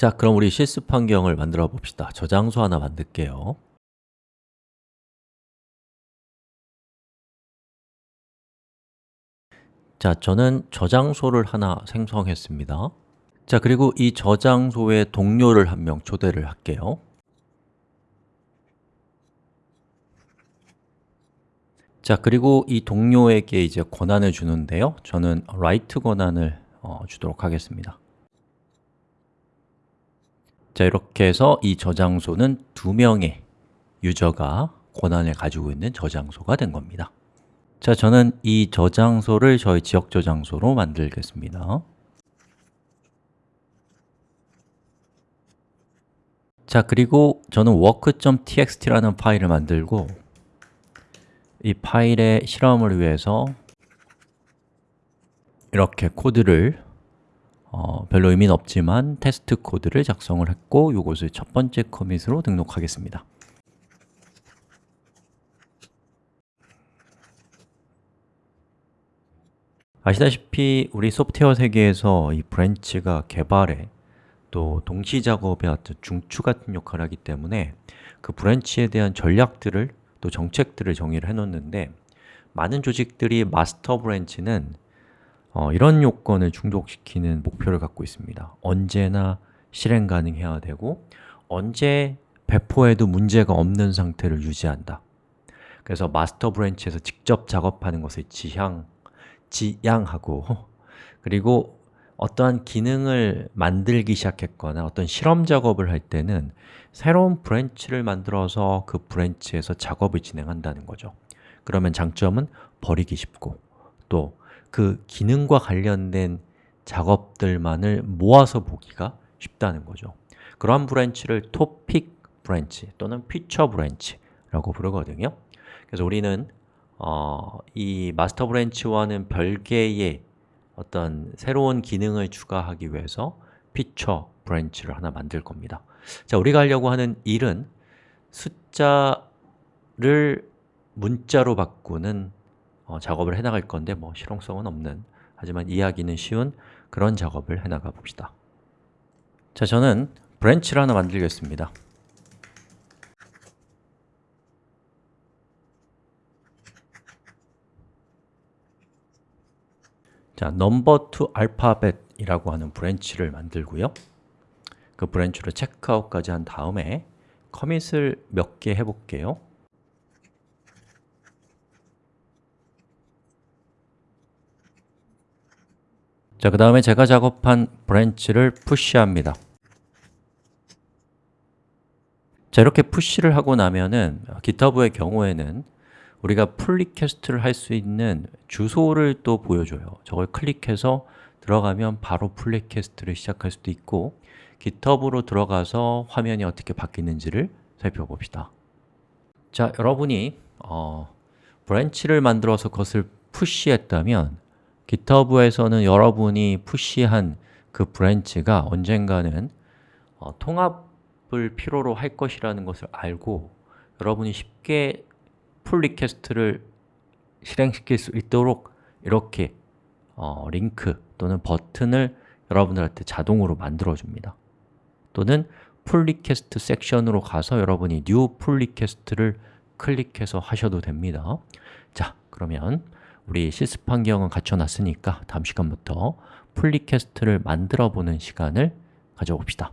자, 그럼 우리 실습 환경을 만들어 봅시다. 저장소 하나 만들게요. 자, 저는 저장소를 하나 생성했습니다. 자, 그리고 이 저장소에 동료를 한 명 초대를 할게요. 자, 그리고 이 동료에게 이제 권한을 주는데요. 저는 write 권한을 어, 주도록 하겠습니다 자, 이렇게 해서 이 저장소는 두 명의 유저가 권한을 가지고 있는 저장소가 된 겁니다. 자, 저는 이 저장소를 저희 지역 저장소로 만들겠습니다. 자, 그리고 저는 work.txt라는 파일을 만들고 이 파일의 실험을 위해서 이렇게 코드를 어, 별로 의미는 없지만 테스트 코드를 작성을 했고 이것을 첫 번째 commit으로 등록하겠습니다. 아시다시피 우리 소프트웨어 세계에서 이 branch가 개발에 또 동시 작업에 어떤 중추 같은 역할을 하기 때문에 그 branch에 대한 전략들을 또 정책들을 정의를 해놓는데 많은 조직들이 master branch는 어, 이런 요건을 충족시키는 목표를 갖고 있습니다. 언제나 실행 가능해야 되고 언제 배포해도 문제가 없는 상태를 유지한다. 그래서 master branch에서 직접 작업하는 것을 지양, 지양하고 그리고 어떠한 기능을 만들기 시작했거나 어떤 실험 작업을 할 때는 새로운 branch를 만들어서 그 branch에서 작업을 진행한다는 거죠. 그러면 장점은 버리기 쉽고 또 그 기능과 관련된 작업들만을 모아서 보기가 쉽다는 거죠. 그러한 branch를 topic branch 또는 feature branch라고 부르거든요. 그래서 우리는 어, 이 master branch와는 별개의 어떤 새로운 기능을 추가하기 위해서 feature branch를 하나 만들 겁니다. 자, 우리가 하려고 하는 일은 숫자를 문자로 바꾸는 어, 작업을 해나갈 건데 뭐 실용성은 없는 하지만 이해하기는 쉬운 그런 작업을 해나가 봅시다. 자, 저는 branch를 하나 만들겠습니다. 자, number to alphabet이라고 하는 branch를 만들고요. 그 branch로 checkout까지 한 다음에 commit을 몇 개 해볼게요 자, 그 다음에 제가 작업한 branch를 push합니다. 자, 이렇게 push를 하고 나면은 GitHub의 경우에는 우리가 pull request를 할 수 있는 주소를 또 보여줘요. 저걸 클릭해서 들어가면 바로 pull request를 시작할 수도 있고 GitHub으로 들어가서 화면이 어떻게 바뀌는지를 살펴봅시다. 자, 여러분이 어, branch를 만들어서 그것을 push했다면 GitHub에서는 여러분이 push한 그 branch가 언젠가는 어, 통합을 필요로 할 것이라는 것을 알고 여러분이 쉽게 pull request를 실행시킬 수 있도록 이렇게 어, 링크 또는 버튼을 여러분들한테 자동으로 만들어 줍니다. 또는 pull request 섹션으로 가서 여러분이 new 풀 리퀘스트를 클릭해서 하셔도 됩니다. 자, 그러면 우리 실습 환경은 갖춰놨으니까 다음 시간부터 pull request를 만들어 보는 시간을 가져봅시다